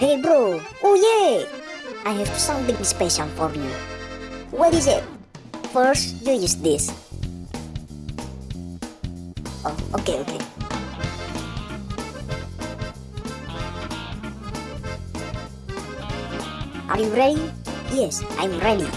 Hey bro, oh yeah! I have something special for you. What is it? First, you use this. Oh, okay, okay. Are you ready? Yes, I'm ready.